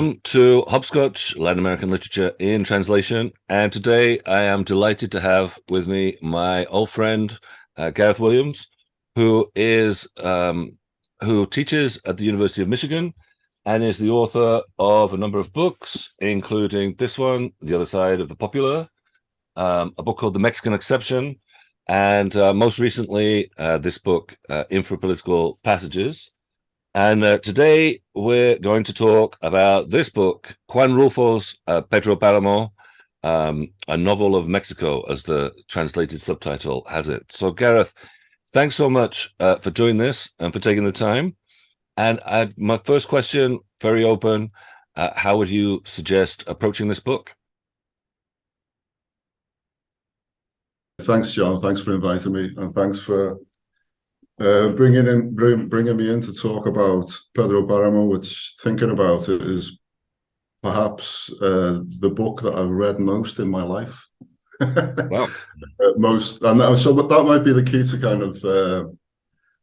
Welcome to Hopscotch Latin American Literature in Translation. And today I am delighted to have with me my old friend, uh, Gareth Williams, who is um, who teaches at the University of Michigan and is the author of a number of books, including this one, The Other Side of the Popular, um, a book called The Mexican Exception, and uh, most recently, uh, this book, uh, Passages. And uh, today we're going to talk about this book, Juan Rulfo's uh, Pedro Paramo, um, a novel of Mexico, as the translated subtitle has it. So, Gareth, thanks so much uh, for doing this and for taking the time. And I, my first question, very open, uh, how would you suggest approaching this book? Thanks, John. Thanks for inviting me, and thanks for uh, bringing in bring, bringing me in to talk about Pedro Paramo. Which thinking about it is perhaps uh, the book that I've read most in my life. wow. Uh, most, and that, so that might be the key to kind of uh,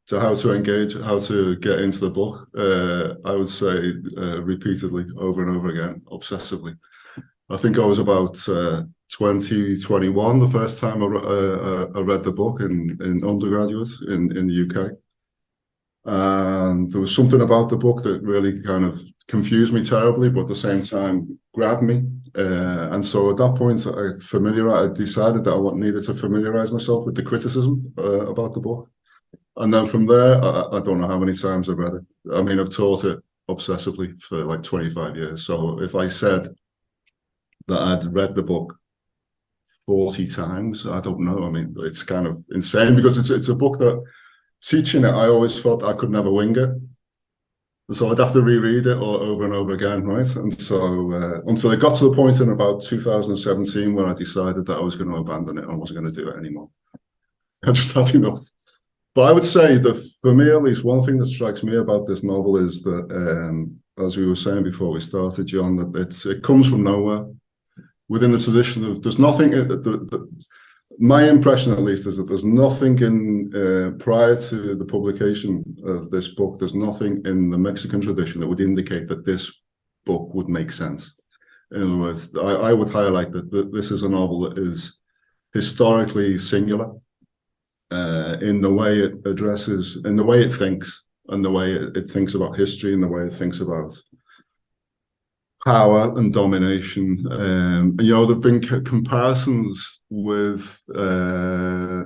to how to engage, how to get into the book. Uh, I would say uh, repeatedly, over and over again, obsessively. I think I was about uh, 2021 the first time I, uh, I, read the book in, in undergraduate in, in the UK. And there was something about the book that really kind of confused me terribly, but at the same time grabbed me. Uh, and so at that point, I I decided that I needed to familiarize myself with the criticism uh, about the book. And then from there, I, I, don't know how many times I've read it. I mean, I've taught it obsessively for like 25 years. So if I said that I'd read the book 40 times, I don't know. I mean, it's kind of insane because it's it's a book that teaching it, I always felt I could never wing it. So I'd have to reread it all over and over again, right? And so uh, until it got to the point in about 2017 when I decided that I was going to abandon it and I wasn't going to do it anymore. I just had enough. But I would say that for me, at least, one thing that strikes me about this novel is that, um, as we were saying before we started, John, that it comes from nowhere within the tradition of there's nothing. Uh, the, the, my impression, at least, is that there's nothing in uh, prior to the publication of this book. There's nothing in the Mexican tradition that would indicate that this book would make sense. In other words, I, I would highlight that, this is a novel that is historically singular uh, in the way it addresses, in the way it thinks, and the way it, it thinks about history, and the way it thinks about power and domination. Um, you know, there've been comparisons with uh,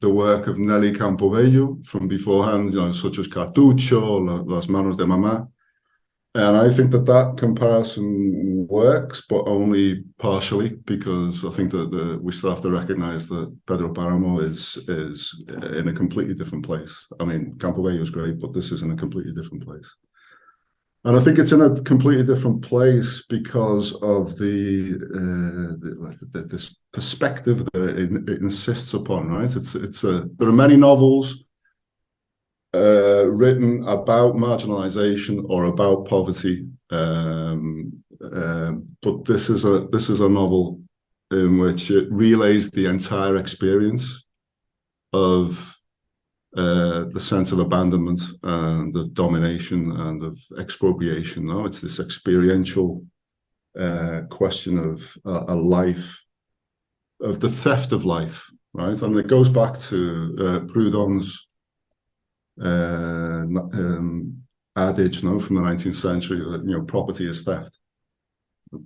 the work of Nelly Campobello from beforehand, you know, such as Cartucho, Las Manos de Mamá. And I think that that comparison works, but only partially, because I think that the, we still have to recognize that Pedro Paramo is is in a completely different place. I mean, Campobello is great, but this is in a completely different place. And I think it's in a completely different place because of the, uh, the, the this perspective that it, it, insists upon. Right? It's it's a there are many novels uh, written about marginalization or about poverty, um, uh, but this is a this is a novel in which it relays the entire experience of uh, the sense of abandonment and of domination and of expropriation. No, it's this experiential uh, question of a, a, life, of the theft of life, right? And it goes back to uh, Proudhon's uh, um, adage, no, from the 19th century that you know property is theft.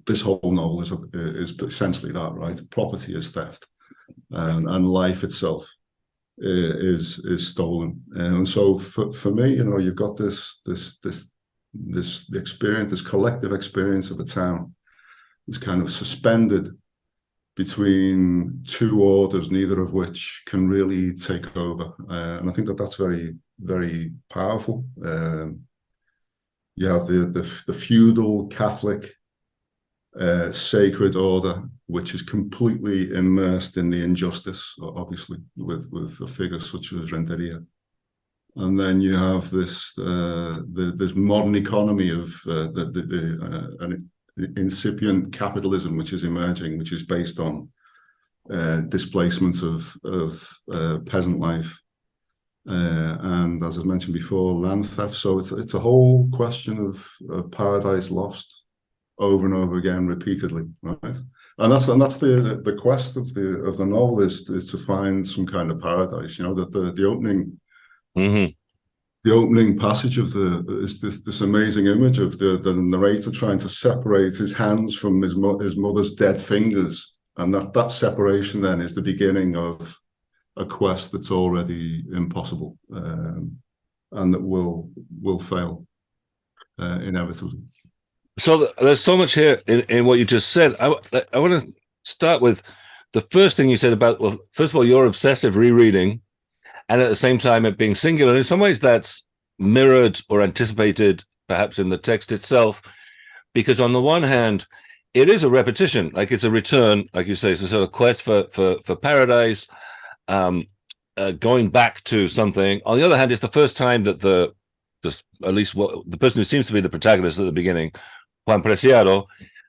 This whole novel is is essentially that, right? Property is theft, and life itself is is stolen. And so for, for me, you know, you've got this this this this experience, this collective experience of a town is kind of suspended between two orders, neither of which can really take over. Uh, and I think that that's very, very powerful. Um, you have the, the, the feudal Catholic uh, sacred order, which is completely immersed in the injustice, obviously, with, with a figure such as Renteria. And then you have this uh, the, this modern economy of uh, the, the, the uh, an incipient capitalism, which is emerging, which is based on uh, displacement of of uh, peasant life, uh, and as I mentioned before, land theft. So it's it's a whole question of, of paradise lost over and over again, repeatedly, right? And that's and that's the the quest of the of the novel is is to find some kind of paradise. You know that the the opening. Mm-hmm. The opening passage of the is this this amazing image of the the narrator trying to separate his hands from his mo- his mother's dead fingers, and that that separation then is the beginning of a quest that's already impossible um, and that will will fail uh, inevitably. So there's so much here in, in what you just said. I, I want to start with the first thing you said about well, first of all, your obsessive rereading, and at the same time it being singular. In some ways, that's mirrored or anticipated, perhaps in the text itself, because on the one hand, it is a repetition, like it's a return, like you say, it's a sort of quest for for for paradise um, uh, going back to something. On the other hand, it's the first time that the, the at least what the person who seems to be the protagonist at the beginning, Juan Preciado,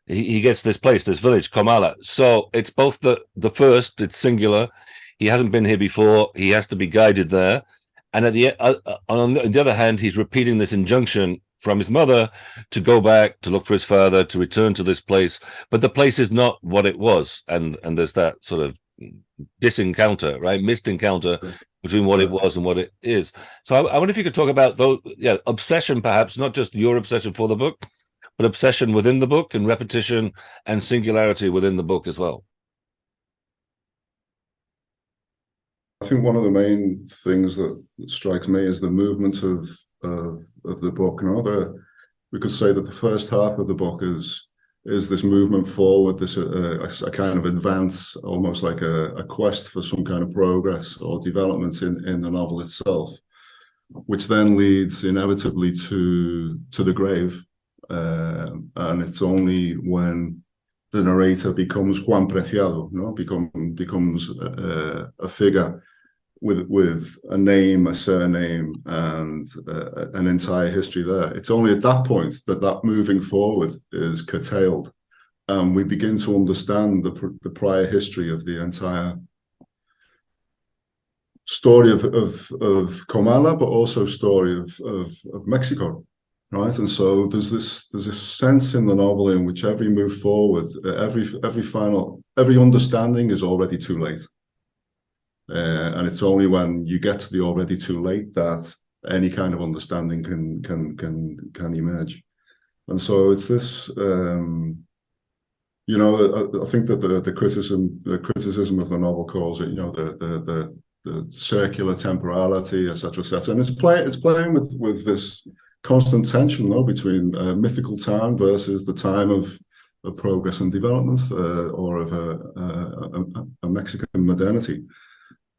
he, he gets this place, this village, Comala. So it's both the the first, it's singular. He hasn't been here before. He has to be guided there. And at the uh, uh on the other hand, he's repeating this injunction from his mother to go back to look for his father to return to this place but the place is not what it was and and there's that sort of disencounter, right? Missed encounter between what it was and what it is. So I, I, wonder if you could talk about those, yeah, obsession, perhaps not just your obsession for the book, but obsession within the book and repetition and singularity within the book as well. I think one of the main things that strikes me is the movement of uh, of the book. You know, the, we could say that the first half of the book is is this movement forward, this uh, a, a, kind of advance, almost like a, a, quest for some kind of progress or development in, in the novel itself, which then leads inevitably to to the grave. Uh, and it's only when the narrator becomes Juan Preciado, know, become, becomes a, a figure with with a name, a surname, and uh, an entire history there. It's only at that point that that moving forward is curtailed, and we begin to understand the the prior history of the entire story of of of Comala, but also story of of, of Mexico, right? And so there's this there's a sense in the novel in which every move forward, every every final every understanding is already too late uh, and it's only when you get to the already too late that any kind of understanding can can can can emerge. And so it's this. Um, you know, I, I, think that the the criticism the criticism of the novel calls it, you know, the the the, the circular temporality, etc., etc. And it's play it's playing with with this constant tension, though, between uh, mythical time versus the time of of progress and development, uh, or of a, a, a, Mexican modernity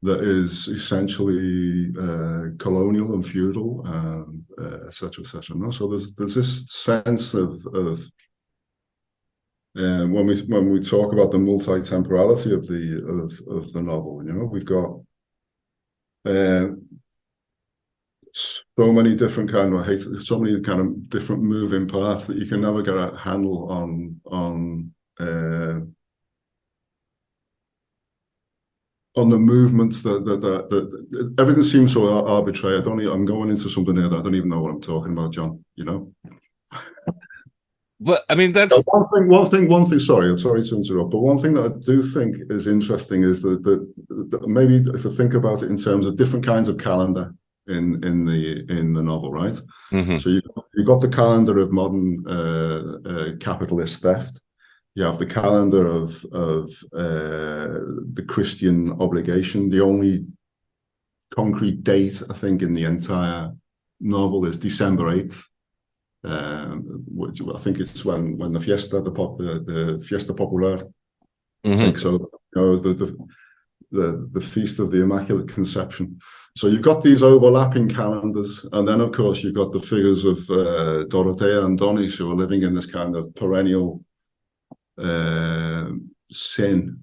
that is essentially uh, colonial and feudal, and uh, etc. etc. No, so there's there's this sense of of um, when we when we talk about the multi-temporality of the of of the novel, you know, we've got uh, so many different kind of hate, so many kind of different moving parts that you can never get a handle on on uh, on the movements that that, that, that everything seems so arbitrary. I don't. I'm going into something here that I don't even know what I'm talking about, John. You know. But I mean, that's one thing. One thing. One thing. Sorry, I'm sorry to interrupt. But one thing that I do think is interesting is that, that, that maybe if I think about it in terms of different kinds of calendar in in the in the novel, right? Mm-hmm. So you you got the calendar of modern uh, uh, capitalist theft, you have the calendar of of uh, the Christian obligation. The only concrete date I think in the entire novel is December eighth, um, which I think it's when when the fiesta the pop the, the fiesta popular. Mm-hmm. I think so. You know the, the the the feast of the Immaculate Conception. So you've got these overlapping calendars, and then of course you've got the figures of uh, Dorotea and Donis who are living in this kind of perennial uh, sin,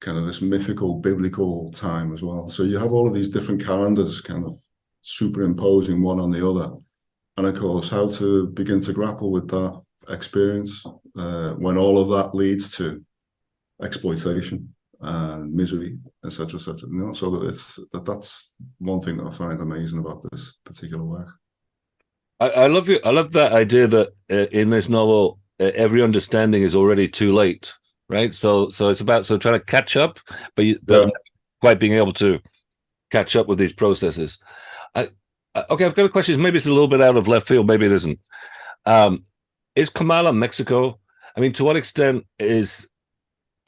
kind of this mythical biblical time as well. So you have all of these different calendars kind of superimposing one on the other. And of course, how to begin to grapple with that experience uh, when all of that leads to exploitation and misery, etc., etc. You know, so that it's that that's one thing that I find amazing about this particular work. I, I love you. I love that idea that uh, in this novel, uh, every understanding is already too late, right? So, so it's about so trying to catch up, but you, but yeah. quite being able to catch up with these processes. I, okay, I've got a question. Maybe it's a little bit out of left field. Maybe it isn't. Um, is Comala Mexico? I mean, to what extent is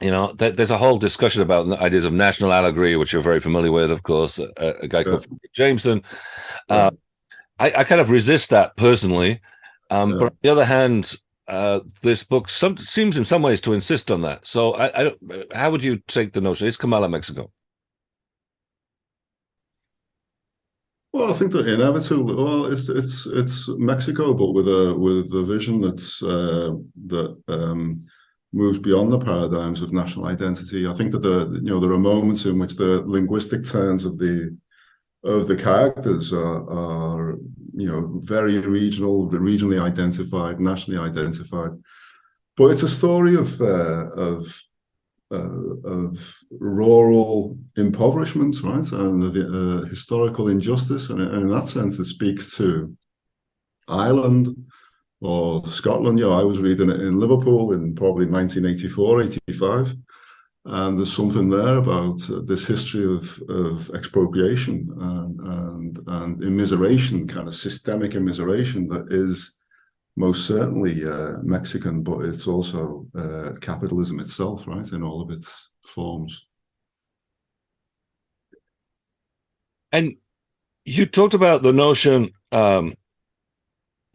you know, th there's a whole discussion about ideas of national allegory, which you're very familiar with, of course, a, a guy yeah. called Jameson. Uh, I, I, kind of resist that personally. Um, yeah. But on the other hand, uh, this book some, seems in some ways to insist on that. So I, I don't, how would you take the notion? It's Comala, Mexico. Well, I think that inevitably, well, it's it's it's Mexico, but with a with a vision that's uh, that um, moves beyond the paradigms of national identity. I think that the you know there are moments in which the linguistic turns of the of the characters are, are you know very regional, regionally identified, nationally identified. But it's a story of uh, of uh, of rural impoverishment, right, and of uh, historical injustice, and, and, in that sense, it speaks to Ireland or Scotland. You know, I was reading it in Liverpool in probably 1984, 85, and there's something there about uh, this history of of expropriation and and, and immiseration, kind of systemic immiseration that is most certainly uh, Mexican, but it's also uh, capitalism itself, right, in all of its forms. And you talked about the notion um,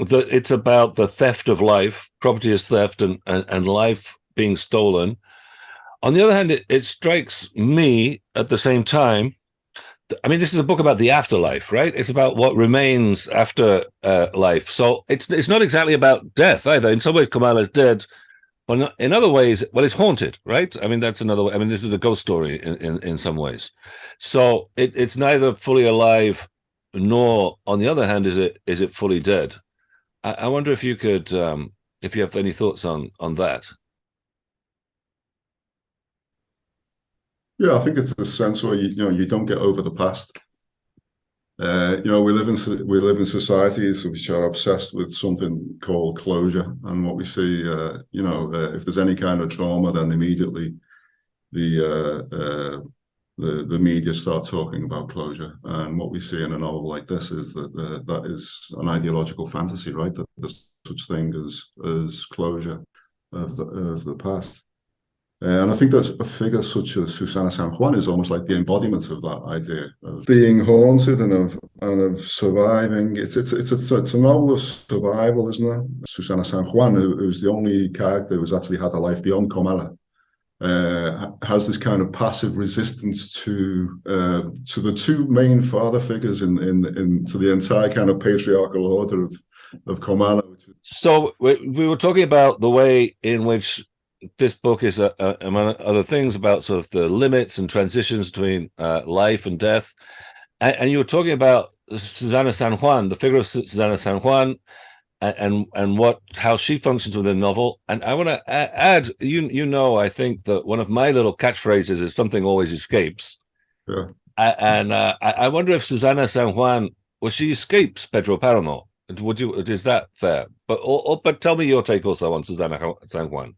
that it's about the theft of life, property is theft, and, and, and life being stolen. On the other hand, it, it strikes me at the same time I mean, this is a book about the afterlife, right? It's about what remains after uh, life. So it's it's not exactly about death either. In some ways, Comala is dead, but in other ways, well, it's haunted, right? I mean, that's another way. I mean, this is a ghost story in, in, in some ways. So it, it's neither fully alive, nor, on the other hand, is it is it fully dead. I, I wonder if you could, um, if you have any thoughts on on that. Yeah, I think it's the sense where you, you know you don't get over the past. Uh, you know, we live in we live in societies which are obsessed with something called closure, and what we see, uh, you know, uh, if there's any kind of trauma, then immediately the uh, uh, the the media start talking about closure. And what we see in a novel like this is that uh, that is an ideological fantasy, right? That there's such thing as as closure of the of the past. And I think that a figure such as Susana San Juan is almost like the embodiment of that idea of being haunted and of and of surviving. It's it's it's a, it's a novel of survival, isn't it? Susana San Juan, who, who's the only character who's actually had a life beyond Comala, uh, has this kind of passive resistance to uh, to the two main father figures in in in to the entire kind of patriarchal order of of Comala. So we, we were talking about the way in which this book is, a, a, among other things, about sort of the limits and transitions between uh, life and death. And, and, you were talking about Susana San Juan, the figure of Susana San Juan, and, and what how she functions within the novel. And I want to add, you you know, I think that one of my little catchphrases is something always escapes. Yeah. And uh, I, I wonder if Susana San Juan, well, she escapes Pedro Paramo. Would you? Is that fair? But or, or, but tell me your take also on Susana San Juan.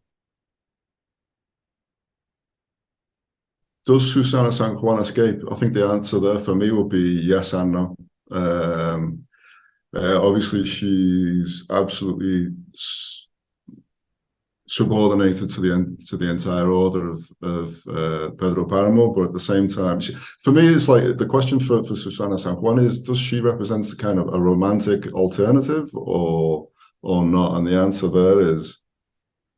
does Susana San Juan escape? I think the answer there for me would be yes and no. Um, uh, obviously, she's absolutely subordinated to the to the entire order of of uh, Pedro Paramo, but at the same time, she, for me, it's like the question for for Susana San Juan is: Does she represent a kind of a romantic alternative, or or not? And the answer there is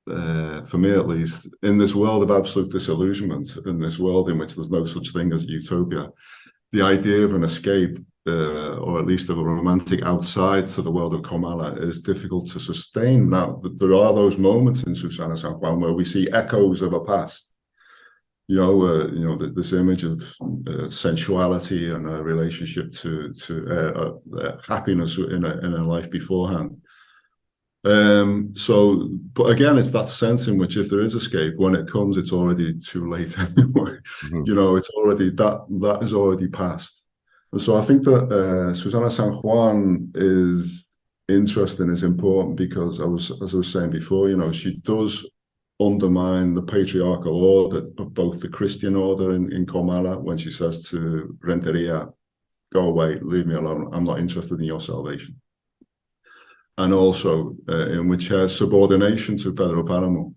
uh, for me at least, in this world of absolute disillusionment, in this world in which there's no such thing as utopia, the idea of an escape, uh, or at least of a romantic outside to the world of Comala, is difficult to sustain. Now, there are those moments in Susana San Juan where we see echoes of a past. You know, uh, you know this image of uh, sensuality and a relationship to to uh, uh, happiness in a in a life beforehand Um, so, but again, it's that sense in which if there is escape, when it comes, it's already too late anyway. Mm-hmm. You know, it's already that that is already past. So I think that uh, Susana San Juan is interesting, is important because I was, as I was saying before, you know, she does undermine the patriarchal order of both the Christian order in, in Comala when she says to Renteria, go away, leave me alone. I'm not interested in your salvation. And also uh, in which her subordination to Pedro Paramo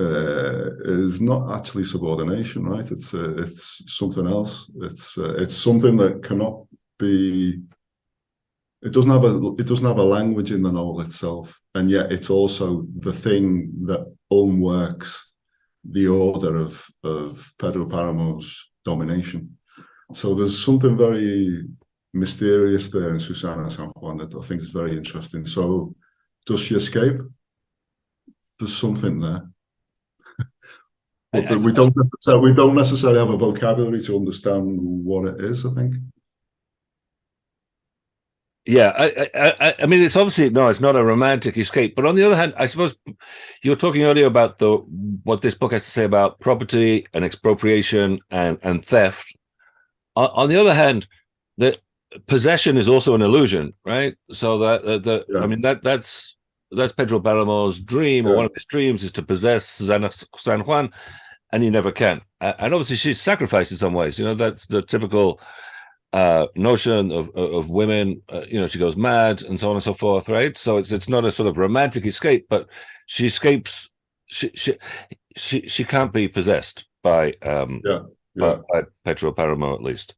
uh, is not actually subordination, right? It's uh, it's something else. It's uh, it's something that cannot be. It doesn't have a it doesn't have a language in the novel itself, and yet it's also the thing that unworks the order of of Pedro Paramo's domination. So there's something very mysterious there in Susana San Juan that I think is very interesting. So does she escape? There's something there. But I, I, we don't necessarily, we don't necessarily have a vocabulary to understand what it is, I think. Yeah, I, I, I mean, it's obviously no, it's not a romantic escape. But on the other hand, I suppose you were talking earlier about the what this book has to say about property and expropriation and and theft. On, on the other hand, that possession is also an illusion, right? So that uh, the yeah. I mean that that's that's Pedro Paramo's dream, or one of his dreams, is to possess San Juan, and he never can. And obviously, she's sacrificed in some ways. You know, that's the typical uh, notion of of women. Uh, you know, she goes mad and so on and so forth, right? So it's it's not a sort of romantic escape, but she escapes. She she she she can't be possessed by um yeah, yeah. By, by Pedro Paramo at least.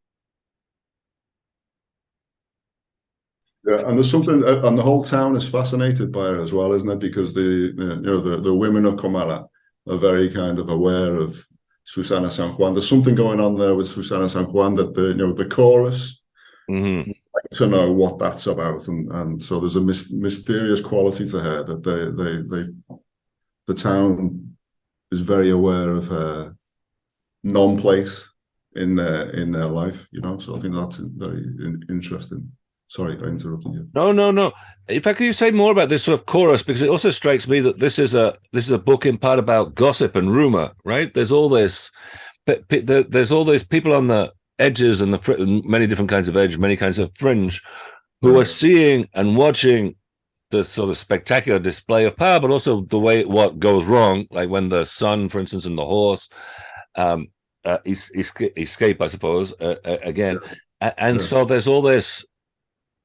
Yeah, and there's something, and the whole town is fascinated by her as well, isn't it? Because the you know the the women of Comala are very kind of aware of Susana San Juan. There's something going on there with Susana San Juan that the you know the chorus mm-hmm. like to know what that's about, and and so there's a mysterious quality to her that they they they the town is very aware of her non-place in their in their life. You know, so I think that's very in- interesting. Sorry, I interrupted you. No, no, no. In fact, can you say more about this sort of chorus? Because it also strikes me that this is a this is a book in part about gossip and rumor, right? There's all this, there's all these people on the edges and the many different kinds of edge, many kinds of fringe, who are seeing and watching the sort of spectacular display of power, but also the way what goes wrong, like when the son, for instance, and the horse um, uh, escape, I suppose, uh, uh, again. And so there's all this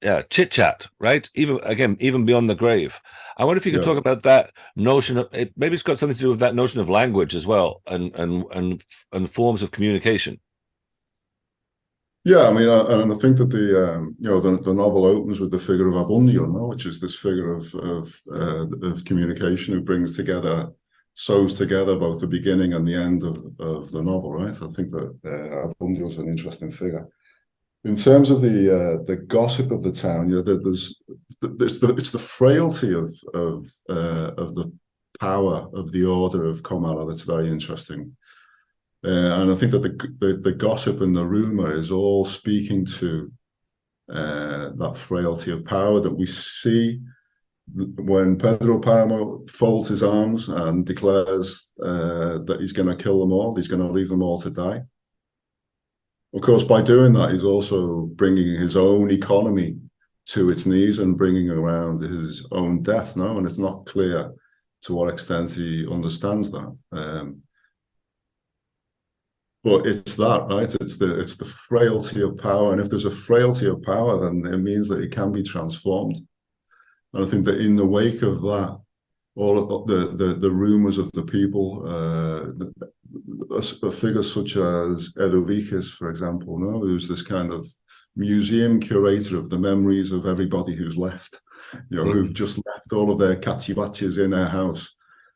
yeah chit chat right even again even beyond the grave i wonder if you could yeah. talk about that notion of it maybe it's got something to do with that notion of language as well and and and and forms of communication yeah i mean uh, and i think that the um, you know the, the novel opens with the figure of abundio no? which is this figure of of uh, of communication who brings together sews together both the beginning and the end of, of the novel right i think that uh, abundio is an interesting figure in terms of the uh, the gossip of the town, you know, there's there's the it's the frailty of of uh, of the power of the order of Comala that's very interesting, uh, and I think that the, the, the gossip and the rumor is all speaking to uh, that frailty of power that we see when Pedro Paramo folds his arms and declares uh, that he's going to kill them all, he's going to leave them all to die of course, by doing that, he's also bringing his own economy to its knees and bringing around his own death now. And it's not clear to what extent he understands that. Um, but it's that, right? It's the it's the frailty of power, and if there's a frailty of power, then it means that it can be transformed. And I think that in the wake of that, all the the, the rumors of the people, uh, a, figure such as Edu for example, no, who's this kind of museum curator of the memories of everybody who's left, you know, mm. who've just left all of their cachivaches in their house.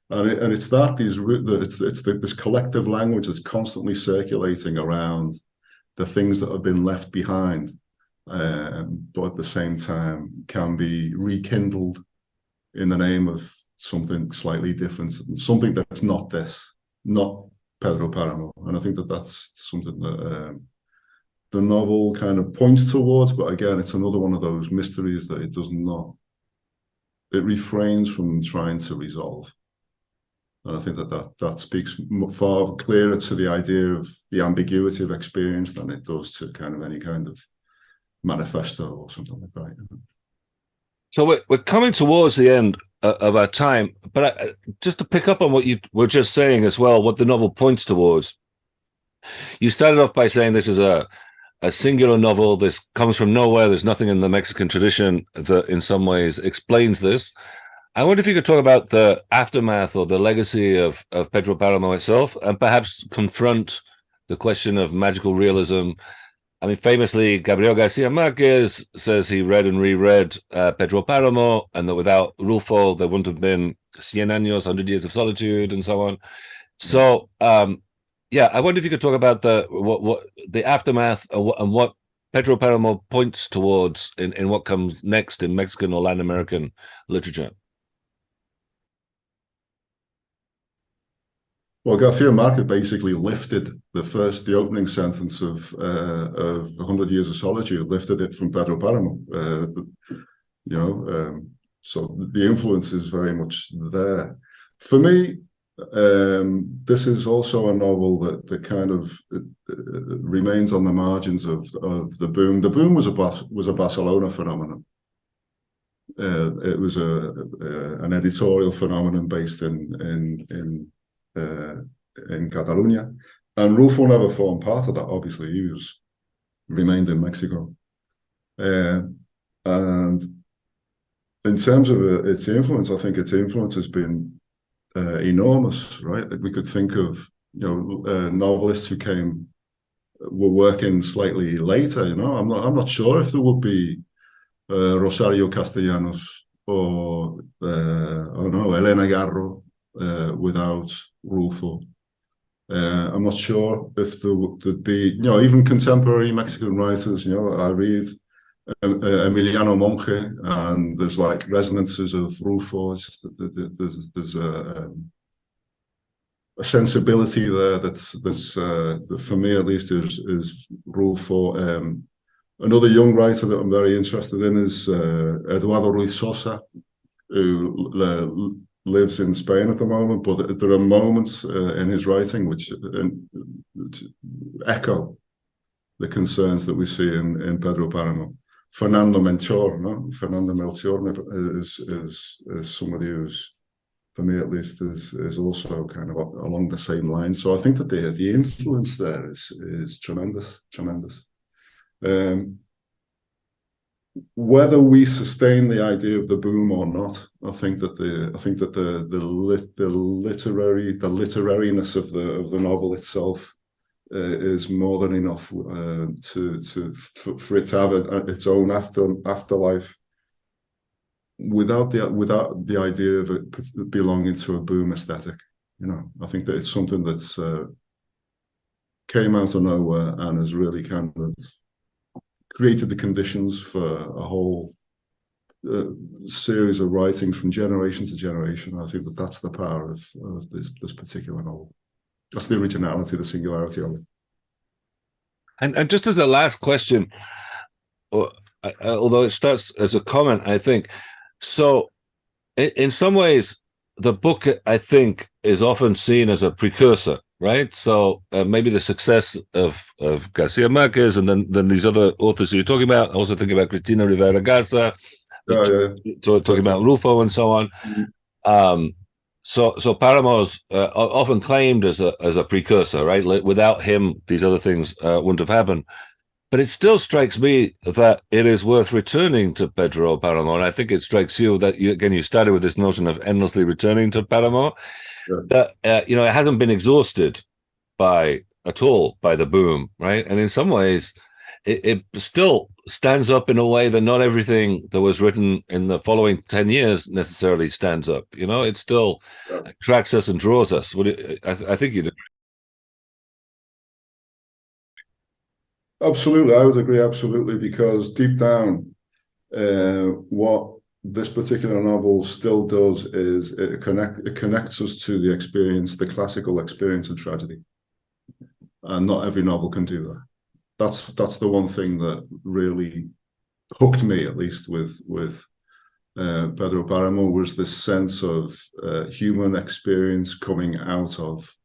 And, it, and it's that these it's it's the, this collective language that's constantly circulating around the things that have been left behind, um, but at the same time can be rekindled in the name of something slightly different, something that's not this, not Pedro Paramo, and I think that that's something that um, the novel kind of points towards. But again, it's another one of those mysteries that it does not it refrains from trying to resolve. And I think that that, that speaks far clearer to the idea of the ambiguity of experience than it does to kind of any kind of manifesto or something like that. You know? So we're, we're coming towards the end of our time, but I, just to pick up on what you were just saying as well, what the novel points towards. You started off by saying this is a a singular novel. This comes from nowhere. There's nothing in the Mexican tradition that, in some ways, explains this. I wonder if you could talk about the aftermath or the legacy of of Pedro Paramo itself, and perhaps confront the question of magical realism I mean, famously, Gabriel Garcia Marquez says he read and reread uh, Pedro Paramo, and that without Rulfo, there wouldn't have been Cien Años, 100 Years of Solitude, and so on. So, um, yeah, I wonder if you could talk about the what, what the aftermath and what Pedro Paramo points towards in, in what comes next in Mexican or Latin American literature. Well, Garcia Marquez basically lifted the first, the opening sentence of uh, of 100 Years of Solitude, lifted it from Pedro Paramo. Uh, you know, um, so the influence is very much there. For me, um, this is also a novel that that kind of uh, uh remains on the margins of of the boom. The boom was a was a Barcelona phenomenon. Uh, it was a, a, an editorial phenomenon based in in in in Catalonia. And Rulfo never formed part of that, obviously. He was remained in Mexico. Uh, and in terms of uh, its influence, I think its influence has been uh, enormous, right? We could think of you know uh, novelists who came were working slightly later. You know, I'm not I'm not sure if there would be uh, Rosario Castellanos or uh, oh no Elena Garro uh, without Rulfo. Uh, I'm not sure if there would be, you know, even contemporary Mexican writers. You know, I read um, uh, Emiliano Monge, and there's like resonances of Rulfo. There's, there's a, um, a, sensibility there that's that's uh, for me at least is is Rulfo. Um, another young writer that I'm very interested in is uh, Eduardo Ruiz Sosa, who uh, lives in Spain at the moment, but there are moments uh, in his writing which, uh, which, echo the concerns that we see in, in Pedro Paramo. Fernando Melchor, no? Fernando Melchor is, is, is somebody who's, for me at least, is, is also kind of along the same line. So I think that the, the influence there is, is tremendous, tremendous. Um, whether we sustain the idea of the boom or not, I think that the I think that the the lit, the literary the literariness of the of the novel itself uh, is more than enough uh, to to for, for, it to have a, its own after afterlife without the without the idea of it belonging to a boom aesthetic. You know, I think that it's something that's uh, came out of nowhere and has really kind of created the conditions for a whole uh, series of writings from generation to generation. I think that that's the power of, of this, this particular novel. That's the originality, the singularity of it. And, and just as the last question, uh, although it starts as a comment, I think, so in, in some ways, the book, I think, is often seen as a precursor right? So uh, maybe the success of of Garcia Marquez and then then these other authors you're talking about. I Also think about Cristina Rivera Garza, oh, yeah. talking about Rulfo and so on. Mm-hmm. Um, so so Paramo's uh, often claimed as a as a precursor, right? Without him, these other things uh, wouldn't have happened. But it still strikes me that it is worth returning to Pedro Paramo, and I think it strikes you that you, again you started with this notion of endlessly returning to Paramo, that uh, you know it hasn't been exhausted by at all by the boom, right? And in some ways, it, it, still stands up in a way that not everything that was written in the following 10 years necessarily stands up you know? It still yeah. attracts us and draws us. Would it, I, th I, think you do absolutely i would agree absolutely because deep down uh, what this particular novel still does is it connect it connects us to the experience, the classical experience of tragedy. And not every novel can do that. That's that's the one thing that really hooked me, at least with with uh, Pedro Paramo was this sense of uh, human experience coming out of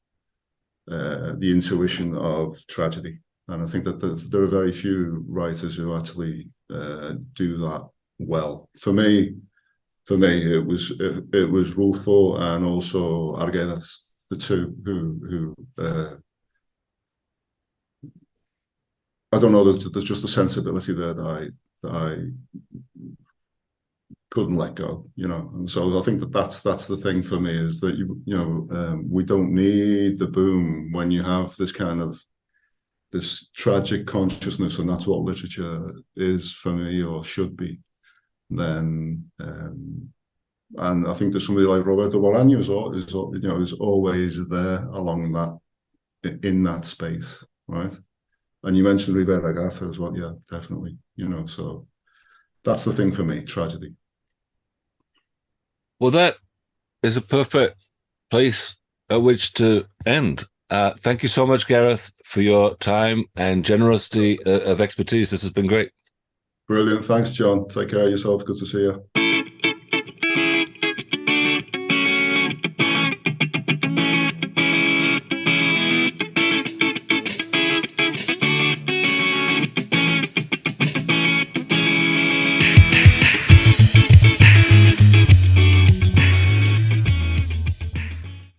uh, the intuition of tragedy. And I think that the, there are very few writers who actually uh, do that well. For me, for me, it was it, it was Rulfo and also Arguedas, the two who who uh, I don't know. There's, there's just a sensibility there that I that I couldn't let go, you know. And so I think that that's that's the thing for me is that you you know um, we don't need the boom when you have this kind of this tragic consciousness, and that's what literature is for me or should be. Then, um, and I think there's somebody like Roberto Bolaño is, is you know is always there along that in that space, right? And you mentioned Rivera Garza as well, yeah, definitely, you know. So that's the thing for me, tragedy. Well, that is a perfect place at which to end. Uh, thank you so much, Gareth, for your time and generosity uh, of expertise. This has been great. Brilliant. Thanks, John. Take care of yourself. Good to see you.